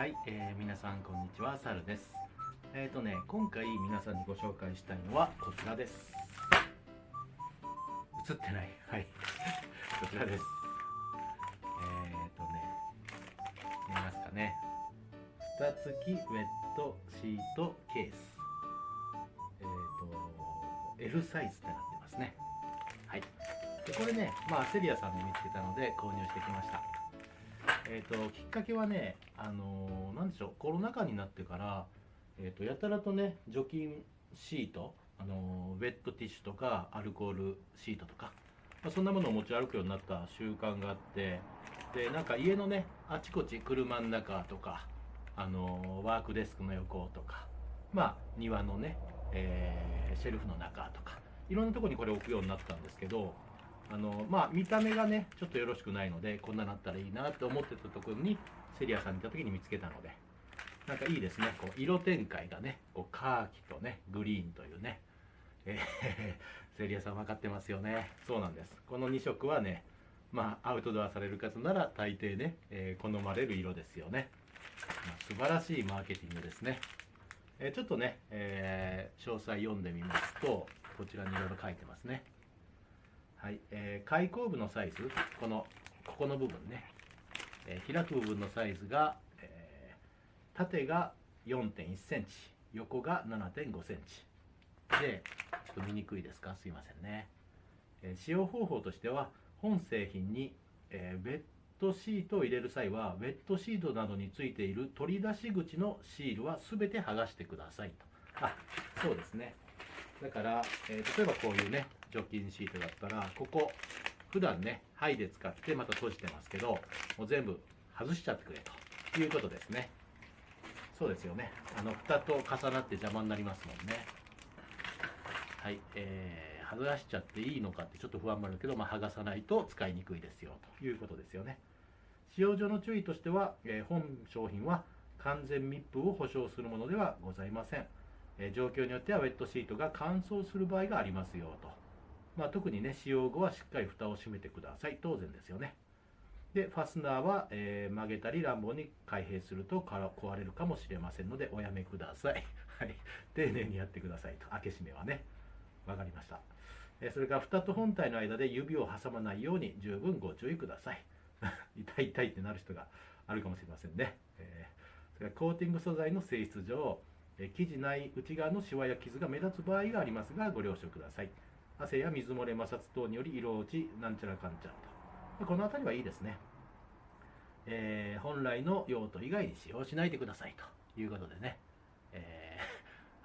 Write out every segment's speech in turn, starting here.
はい、えー、皆さんこんにちは、サルです。えっ、ー、とね、今回皆さんにご紹介したいのはこちらです。映ってない。はい。こちらです。えっ、ー、とね、見えますかね。蓋付きウェットシートケース。えっ、と、L サイズってなってますね。はい。で、これね、まあ、セリアさんで見つけたので購入してきました。えーと、きっかけはね、あのー、なんでしょうコロナ禍になってから、えーと、やたらとね除菌シート、あのー、ウェットティッシュとかアルコールシートとか、まあ、そんなものを持ち歩くようになった習慣があってでなんか家のねあちこち車の中とか、あのー、ワークデスクの横とか、まあ、庭のね、えシェルフの中とかいろんなとこにこれ置くようになったんですけどあのまあ見た目がねちょっとよろしくないのでこんななったらいいなって思ってたところにセリアさんに行った時に見つけたのでなんかいいですね。こう色展開がねこうカーキとねグリーンというねえー、セリアさん分かってますよね。そうなんです。この2色はねまあアウトドアされる方なら大抵ね、えー、好まれる色ですよね、まあ、素晴らしいマーケティングですね、えー、ちょっとね、え詳細読んでみますとこちらにいろいろ書いてますね。はい、えー、開口部のサイズ、この、ここの部分ね、えー、開く部分のサイズが、えー、縦が4.1センチ、横が7.5センチ。で、ちょっと見にくいですか？すいませんね。え、使用方法としては、本製品に、えー、ベッドシートを入れる際は、ウェットシートなどについている取り出し口のシールは全て剥がしてくださいと。あ、そうですね。だから、え、例えばこういうね、除菌シートだったら、ここ、普段ね、はいで使ってまた閉じてますけど、もう全部外しちゃってくれということですね。そうですよね。あの、蓋と重なって邪魔になりますもんね。はい、えー、剥がしちゃっていいのかってちょっと不安もあるけど、まあ、剥がさないと使いにくいですよということですよね。使用上の注意としては、えー、本商品は完全密封を保証するものではございません。え状況によってはウェットシートが乾燥する場合がありますよと。まあ、特にね、使用後はしっかり蓋を閉めてください。当然ですよね。で、ファスナーは、えー、曲げたり乱暴に開閉すると壊れるかもしれませんので、おやめください。はい。丁寧にやってくださいと。開け閉めはね。わかりました。えそれから蓋と本体の間で指を挟まないように十分ご注意ください。痛い痛いってなる人があるかもしれませんね。えー、それからコーティング素材の性質上、え生地内内側のシワや傷が目立つ場合がありますがご了承ください汗や水漏れ摩擦等により色落ちなんちゃらかんちゃらと。この辺りはいいですね、えー、本来の用途以外に使用しないでくださいということでね、え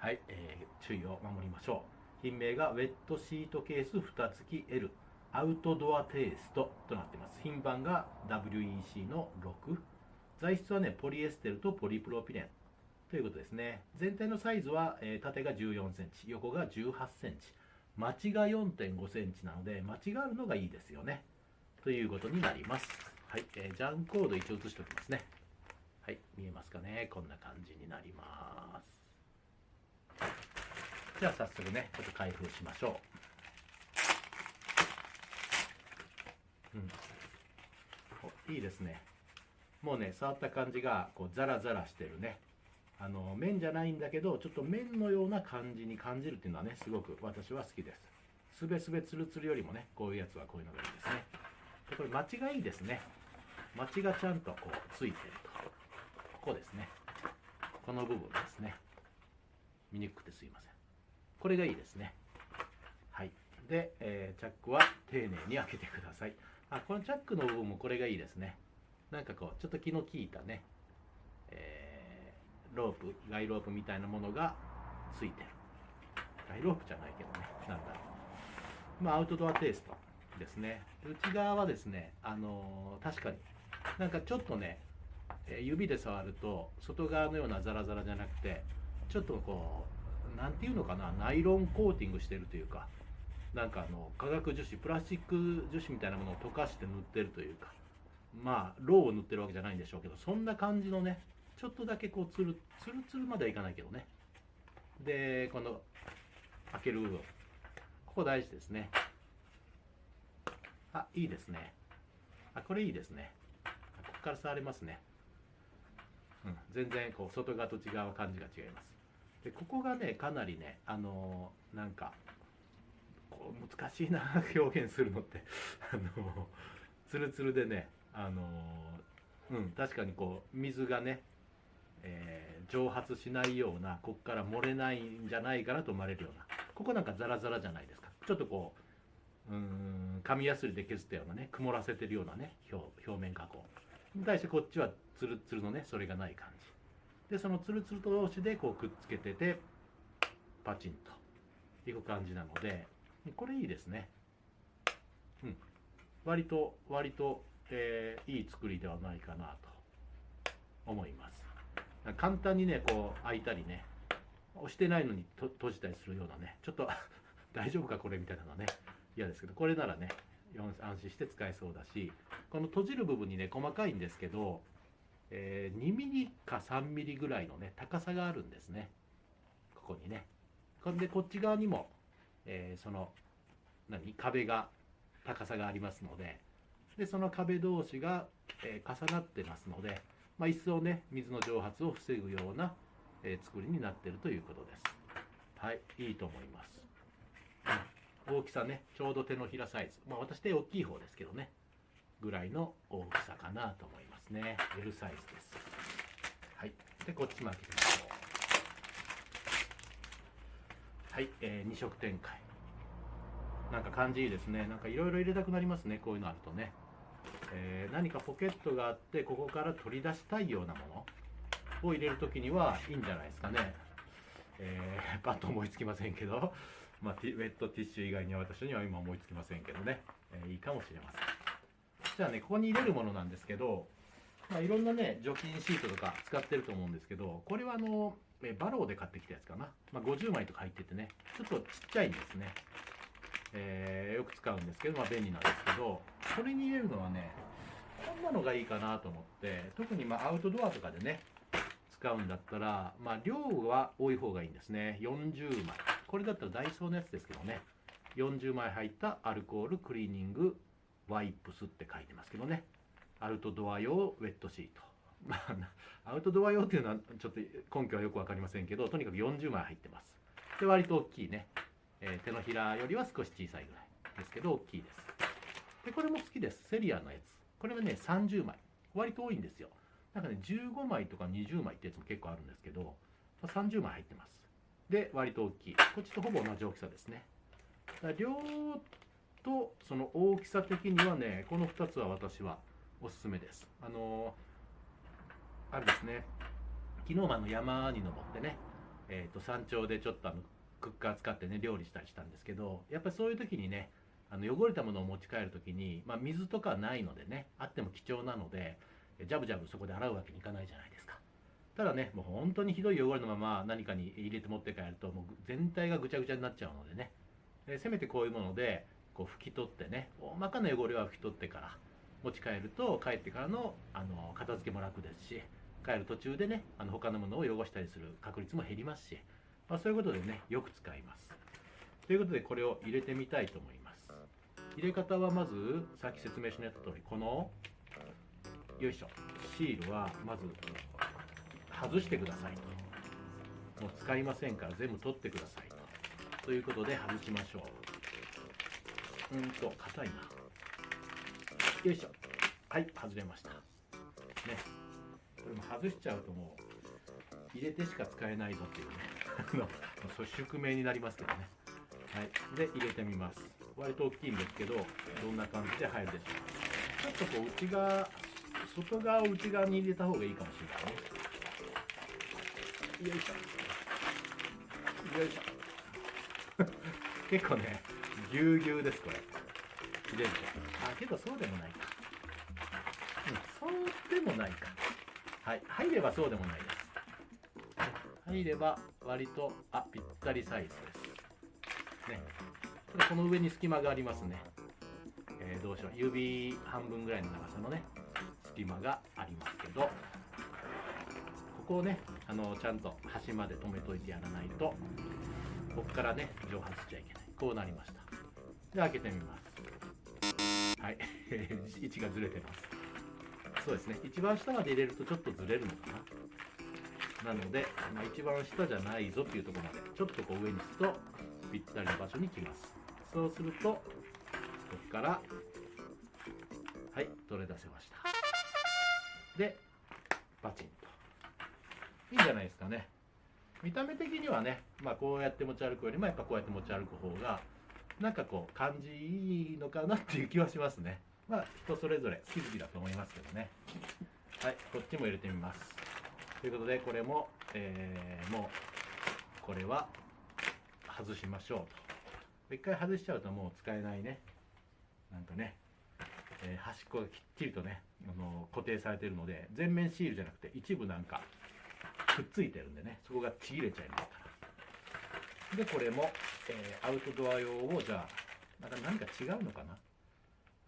ー、はい、えー、注意を守りましょう。品名がウェットシートケース蓋付き L アウトドアテイストとなっています。品番が WEC の6材質はねポリエステルとポリプロピレン。ということですね。全体のサイズは、えー、縦が14センチ、横が18センチ。間違が4.5センチなので、間違うのがいいですよね。ということになります。はい、えー、ジャンコード一応写しておきますね。はい、見えますかね？こんな感じになります。じゃあ早速ね、ちょっと開封しましょう。うん。いいですね。もうね、触った感じが、こう、ザラザラしてるね。あの麺じゃないんだけどちょっと麺のような感じに感じるっていうのはねすごく私は好きです。すべすべつるつるよりもねこういうやつはこういうのがいいですね。でこれ町がいいですね。町がちゃんとこうついてると。ここですね。この部分ですね。見にくくてすいません。これがいいですね。はい。で、えー、チャックは丁寧に開けてください。あこのチャックの部分もこれがいいですね。なんかこうちょっと気の利いたね、えーロープガイロープみたいなものがついてる。ガイロープじゃないけどねなんだろう。まあアウトドアテイストですね。内側はですねあのー、確かになんかちょっとね指で触ると外側のようなザラザラじゃなくてちょっとこう何ていうのかなナイロンコーティングしてるというかなんかあの化学樹脂プラスチック樹脂みたいなものを溶かして塗ってるというかまあローを塗ってるわけじゃないんでしょうけどそんな感じのねちょっとだけこうつるつるつるまではいかないけどね。でこの開ける部分。ここ大事ですね。あいいですね。あこれいいですね。ここから触れますね。うん、全然こう外側と内側は感じが違います。でここがねかなりねあのーなんかこう難しいな 表現するのって。あのーツルツルでねあのーうん確かにこう水がね、えー蒸発しないようなここから漏れないんじゃないかなと思われるようなここなんかザラザラじゃないですか。ちょっとこううん紙やすりで削ったようなね曇らせてるようなね表表面加工。に対してこっちはツルツルのねそれがない感じ。でそのツルツルと同士でこうくっつけててパチンといく感じなのでこれいいですね。うん。割と割と、えーいい作りではないかなと思います。簡単にねこう開いたりね押してないのに閉じたりするようなねちょっと 大丈夫かこれみたいなのはね嫌ですけどこれならね安心して使えそうだしこの閉じる部分にね細かいんですけど、えー2ミリか3ミリぐらいのね高さがあるんですね。ここにね。これでこっち側にも、えーその何？壁が高さがありますのででその壁同士が、えー重なってますので、まあ、一層ね水の蒸発を防ぐような、えー作りになっているということです。はいいいと思います、大きさねちょうど手のひらサイズ。まあ私手大きい方ですけどねぐらいの大きさかなと思いますね。L サイズです。はいでこっちも開けてみましょう。はい、えー、2色展開。なんか感じいいですね。なんかいろいろ入れたくなりますねこういうのあるとね、えー何かポケットがあってここから取り出したいようなものを入れるときにはいいんじゃないですかね。えー、パッと思いつきませんけど、まあ、ウェットティッシュ以外には私には今思いつきませんけどね、えーいいかもしれません。じゃあねここに入れるものなんですけど、まあ、いろんなね除菌シートとか使ってると思うんですけどこれはあのバローで買ってきたやつかな、まあ、50枚とか入っててねちょっとちっちゃいんですね。えーよく使うんですけど、まあ、便利なんですけどこれに入れるのはねこんなのがいいかなと思って特にまアウトドアとかでね使うんだったら、まあ、量は多い方がいいんですね。40枚。これだったらダイソーのやつですけどね。40枚入ったアルコールクリーニングワイプスって書いてますけどね。アウトドア用ウェットシート。まあアウトドア用っていうのはちょっと根拠はよく分かりませんけどとにかく40枚入ってます。で割と大きいね。えー手のひらよりは少し小さいぐらいですけど大きいです。でこれも好きです。セリアのやつ。これはね30枚割と多いんですよ。なんかね15枚とか20枚ってやつも結構あるんですけど30枚入ってます。で割と大きい。こっちとほぼ同じ大きさですね。だから量とその大きさ的にはねこの2つは私はおすすめです。あのーあれですね。昨日もあの山に登ってね、えー、と山頂でちょっとあのクッカー使ってね料理したりしたんですけどやっぱりそういう時にねあの汚れたものを持ち帰る時に、まあ、水とかないのでねあっても貴重なのでジャブジャブそこで洗うわけにいかないじゃないですか。ただねもう本当にひどい汚れのまま何かに入れて持って帰るともう全体がぐちゃぐちゃになっちゃうのでね。でせめてこういうものでこう拭き取ってね大まかな汚れは拭き取ってから持ち帰ると帰ってからのあの片付けも楽ですし帰る途中でねあの他のものを汚したりする確率も減りますし、まあ、そういうことでねよく使います。ということでこれを入れてみたいと思います。入れ方はまずさっき説明しました通りこのよいしょ。シールはまず外してくださいと。もう使いませんから全部取ってくださいと。ということで外しましょう。うんと硬いな。よいしょ。はい外れました。ね。これも外しちゃうともう入れてしか使えないぞっていうね。そういう宿命になりますけどね。はい。で入れてみます。割と大きいんですけどどんな感じで入るでしょうか。ちょっとこう内側外側を内側に入れた方がいいかもしれないね。よいしょ。よいしょ。結構ねぎゅうぎゅうですこれ。入れるとあけどそうでもないか。うんそうでもないか。はい。入ればそうでもないです。入れば割とあぴったりサイズです。ね。ただこの上に隙間がありますね、えーどうしよう。指半分ぐらいの長さのね隙間がありますけどここをねあのちゃんと端まで止めといてやらないとここからね蒸発しちゃいけない。こうなりました。で開けてみます。はい。位置がずれてます。そうですね。一番下まで入れるとちょっとずれるのかななので、まあ、一番下じゃないぞっていうところまでちょっとこう上にするとぴったりの場所に来ます。そうするとここからはい取れ出せました。でパチンと。いいんじゃないですかね。見た目的にはね、まあ、こうやって持ち歩くよりもやっぱこうやって持ち歩く方がなんかこう感じいいのかなっていう気はしますね。まあ人それぞれ好き好きだと思いますけどね。はいこっちも入れてみます。ということでこれも、えー、もうこれは外しましょうと。一回外しちゃうともう使えないね。なんかね、えー、端っこがきっちりとねあの固定されてるので全面シールじゃなくて一部なんかくっついてるんでねそこがちぎれちゃいますから。でこれも、えー、アウトドア用をじゃあなんか何か違うのかな？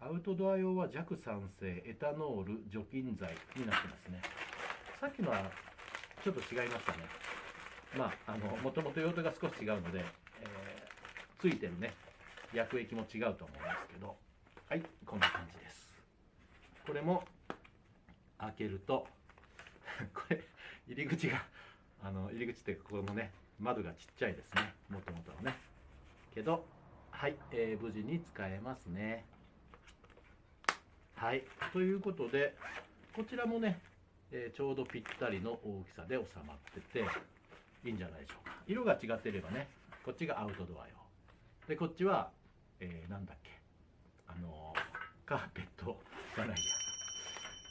アウトドア用は弱酸性エタノール除菌剤になってますね。さっきのはちょっと違いましたね。まああのもともと用途が少し違うので、えー、ついてるね薬液も違うと思うんですけど。はいこんな感じです。これも開けると これ入り口があの入り口ってここのね窓がちっちゃいですね。もともとのね。けどはい、えー、無事に使えますね。はいということでこちらもね、えー、ちょうどぴったりの大きさで収まってていいんじゃないでしょうか。色が違ってればねこっちがアウトドア用でこっちは、えー、なんだっけ。あのカーペットじゃないや。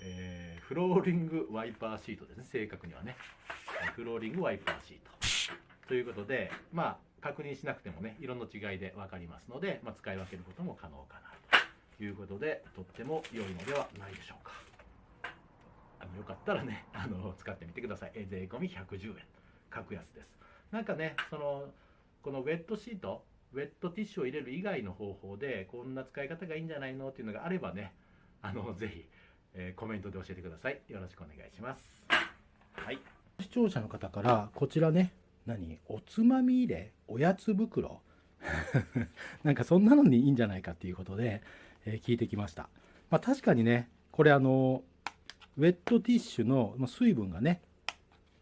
えー、フローリングワイパーシートですね。正確にはね。フローリングワイパーシート。ということでまあ確認しなくてもね色の違いで分かりますので、まあ、使い分けることも可能かなということでとっても良いのではないでしょうか。よかったらね あの使ってみてください税込み110円格安ですなんかねそのこのウェットシートウェットティッシュを入れる以外の方法でこんな使い方がいいんじゃないのっていうのがあればねあのぜひえー、コメントで教えてください。よろしくお願いします。はい。視聴者の方から、こちらね、何？おつまみ入れおやつ袋 なんかそんなのにいいんじゃないかっていうことで、えー、聞いてきました。まあ確かにね、これあの、ウェットティッシュの水分がね、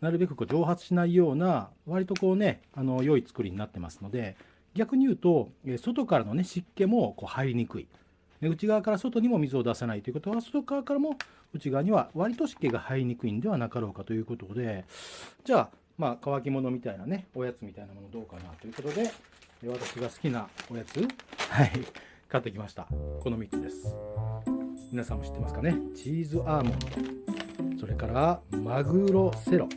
なるべくこう蒸発しないような、割とこうね、あの良い作りになってますので、逆に言うと、外からのね、湿気もこう入りにくい。内側から外にも水を出さないということは外側からも内側には割と湿気が入りにくいんではなかろうかということでじゃあまあ乾き物みたいなねおやつみたいなものどうかなということで私が好きなおやつはい買ってきましたこの3つです皆さんも知ってますかね？チーズアーモンド。それからマグロセロ。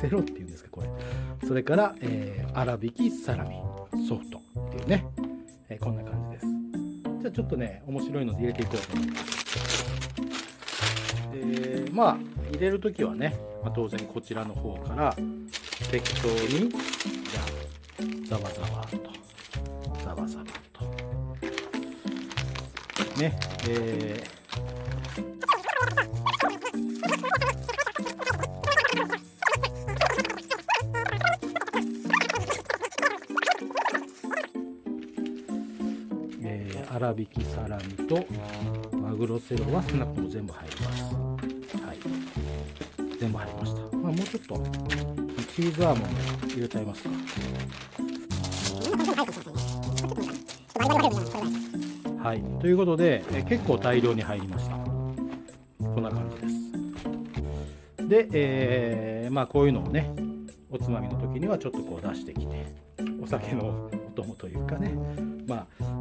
セロっていうんですかこれ。それから、えー、粗挽きサラミ。ソフトっていうね、えー、こんな感じです。じゃあちょっとね面白いので入れていこうと思います。でまあ入れる時はね、まあ、当然こちらの方から適当にじゃあざわざわ。ねえー粗挽きサラミとマグロセロはスナップも全部入ります。はい。全部入りました。まあ、もうちょっとチーズアーモンド入れちゃいますか。はい。ということで、え結構大量に入りました。こんな感じです。で、えー、まあこういうのをね、おつまみの時にはちょっとこう出してきて、お酒のお供というかね、まあ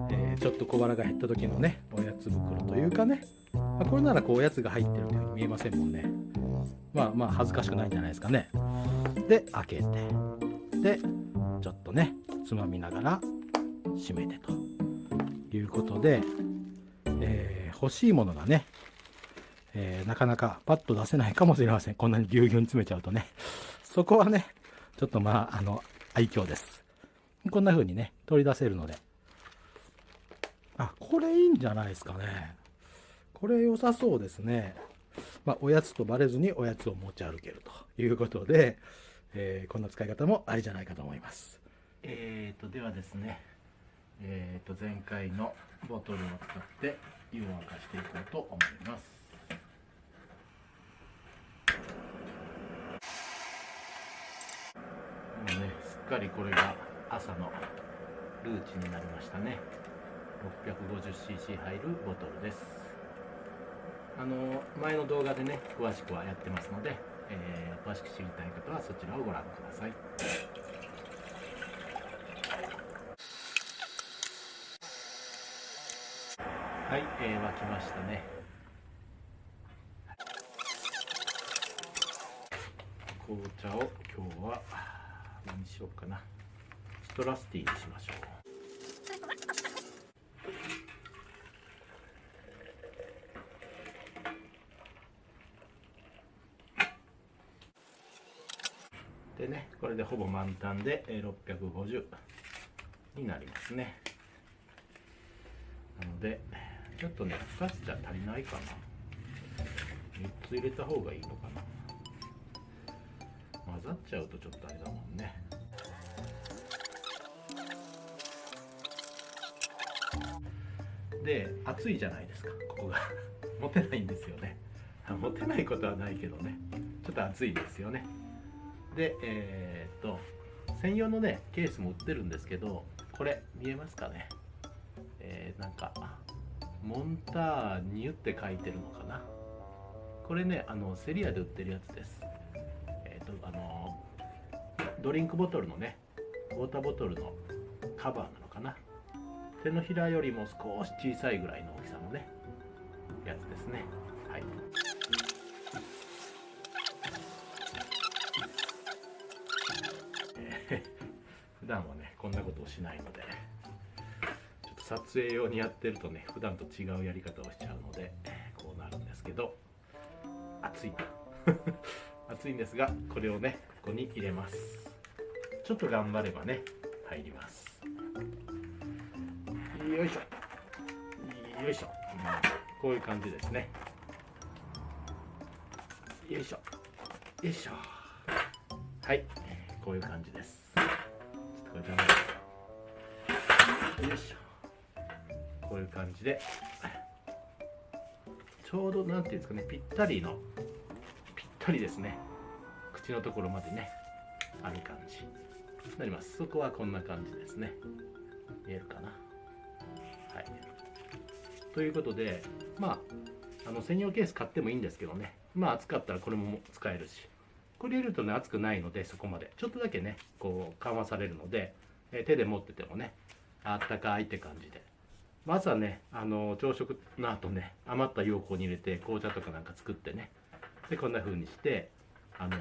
ちょっと小腹が減った時のねおやつ袋というかね、まあ、これならこうおやつが入ってるように見えませんもんねまあまあ恥ずかしくないんじゃないですかねで開けてでちょっとねつまみながら閉めてということで、えー、欲しいものがね、えー、なかなかパッと出せないかもしれませんこんなにぎゅうぎゅうに詰めちゃうとねそこはねちょっとまああの愛嬌ですこんな風にね取り出せるのであ、これいいんじゃないですかね。これ良さそうですね。まあ、おやつとバレずにおやつを持ち歩けるということで、えー、こんな使い方もありじゃないかと思います。えーと、ではですね、えー、と前回のボトルを使って湯を沸かしていこうと思います。もうね、すっかりこれが朝のルーチンになりましたね。650cc 入るボトルです。あの前の動画でね詳しくはやってますので、えー、詳しく知りたい方はそちらをご覧ください。はい、えー、沸きましたね。紅茶を今日は何にしようかな。ストラスティーにしましょう。でねこれでほぼ満タンで650になりますね。なのでちょっとね2つじゃ足りないかな。3つ入れた方がいいのかな。混ざっちゃうとちょっとあれだもんね。で熱いじゃないですかここが。持てないんですよね。持てないことはないけどね。ちょっと熱いですよね。でえー、っと専用のねケースも売ってるんですけどこれ見えますかね。えー、なんかモンターニュって書いてるのかな？これねあのセリアで売ってるやつです。えっ、とあのドリンクボトルのねウォーターボトルのカバーなのかな？手のひらよりも少し小さいぐらいの大きさのねやつですね。はい。普段はねこんなことをしないので。撮影用にやってるとね普段と違うやり方をしちゃうのでこうなるんですけど熱い。熱いんですがこれをねここに入れます。ちょっと頑張ればね入ります。よいしょ。よいしょ、うん、こういう感じですね。よいしょ。よいしょ。はい。こういう感じです。ちょっとこれダメよいしょ。こういう感じで。ちょうどなんていうんですかねぴったりのぴったりですね。口のところまでねある感じ。になります。そこはこんな感じですね。見えるかな？はい。ということでまああの専用ケース買ってもいいんですけどね。まあ暑かったらこれも使えるし。これ入れるとね熱くないのでそこまで。ちょっとだけねこう緩和されるので、え手で持っててもねあったかいって感じで。まずはねあの朝食の後ね余った容器に入れて紅茶とかなんか作ってね。でこんな風にしてあの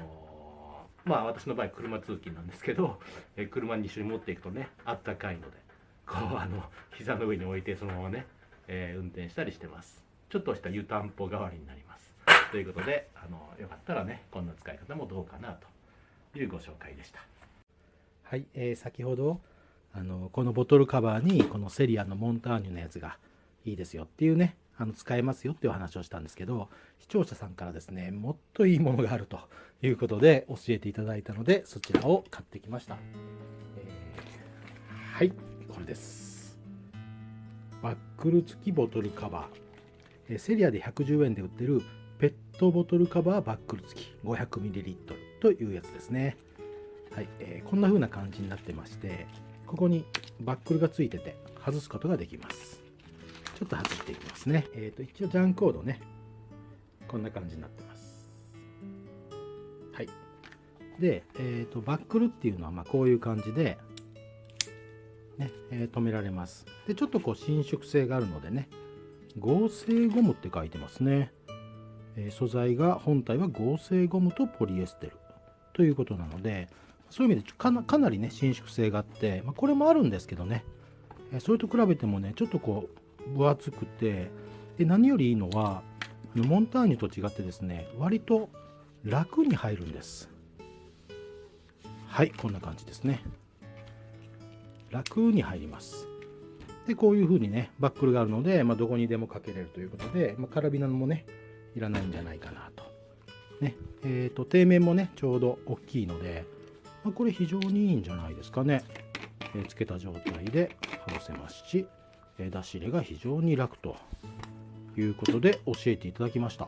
まあ私の場合車通勤なんですけど、え車に一緒に持っていくとねあったかいのでこうあの膝の上に置いてそのままね、えー、運転したりしてます。ちょっとした湯たんぽ代わりになります。ということであのよかったらねこんな使い方もどうかなというご紹介でした。はい、えー、先ほどあのこのボトルカバーにこのセリアのモンターニュのやつがいいですよっていうねあの使えますよっていう話をしたんですけど視聴者さんからですねもっといいものがあるということで教えていただいたのでそちらを買ってきました、えー、はいこれです。バックル付きボトルカバー。えセリアで110円で売ってるペットボトルカバーバックル付き。500ml というやつですね。はい、えー、こんな風な感じになってましてここにバックルが付いてて外すことができます。ちょっと外していきますね。えっ、ー、と一応ジャンコードね。こんな感じになってます。はい。で、えーと、とバックルっていうのはまこういう感じでね、えー、止められます。で、ちょっとこう伸縮性があるのでね、合成ゴムって書いてますね。えー、素材が本体は合成ゴムとポリエステル。ということなので、そういう意味でかなかなりね、伸縮性があって、まあ、これもあるんですけどね、え、それと比べてもね、ちょっとこう分厚くて、で何よりいいのは、モンターニュと違ってですね、割と楽に入るんです。はい、こんな感じですね。楽に入ります。で、こういう風にね、バックルがあるので、まあ、どこにでもかけれるということで、まあ、カラビナもね、いらないんじゃないかなと。ね、えっ、ー、と、底面もね、ちょうど大きいので、まあ、これ非常にいいんじゃないですかね。えー、つけた状態で外せますし、えー、出し入れが非常に楽ということで教えていただきました。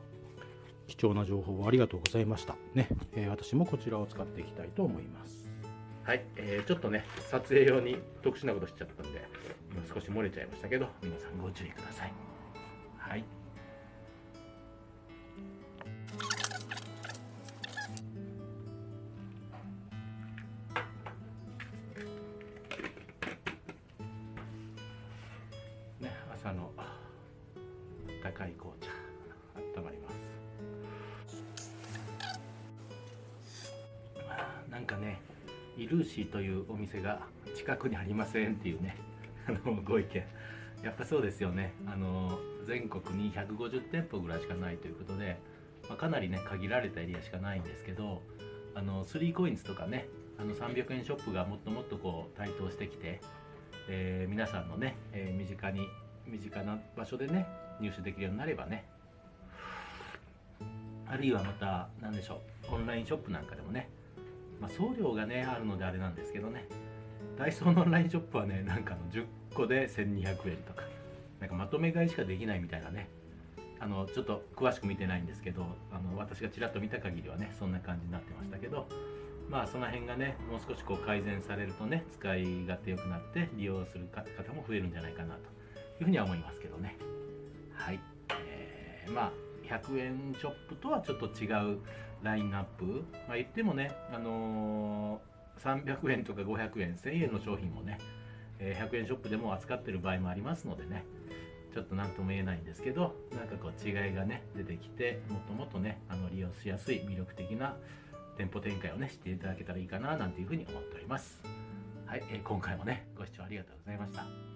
貴重な情報をありがとうございました。ね、えー、私もこちらを使っていきたいと思います。はい、えーちょっとね撮影用に特殊なことしちゃったんで今少し漏れちゃいましたけど皆さんご注意くださいはいが近くにありませんっていうね あのご意見。やっぱそうですよね。あの全国に150店舗ぐらいしかないということで、まあ、かなりね限られたエリアしかないんですけどあの 3COINS とかねあの300円ショップがもっともっとこう台頭してきて、えー皆さんのね、えー身近に身近な場所でね入手できるようになればねあるいはまた何でしょうオンラインショップなんかでもねまあ、送料がねあるのであれなんですけどねダイソーのオンラインショップはね なんかの10個で1200円とか。なんかまとめ買いしかできないみたいなね。あのちょっと詳しく見てないんですけどあの私がちらっと見た限りはねそんな感じになってましたけど。まあその辺がねもう少しこう改善されるとね使い勝手良くなって利用する方も増えるんじゃないかなというふうには思いますけどね。はい、えーまあ100円ショップとはちょっと違うラインナップ、まあ、言ってもね、あのー300円とか500円1000円の商品もね、え100円ショップでも扱ってる場合もありますのでねちょっと何とも言えないんですけどなんかこう違いがね出てきてもっともっとねあの利用しやすい魅力的な店舗展開をねしていただけたらいいかななんていうふうに思っております。はい、え今回もねご視聴ありがとうございました。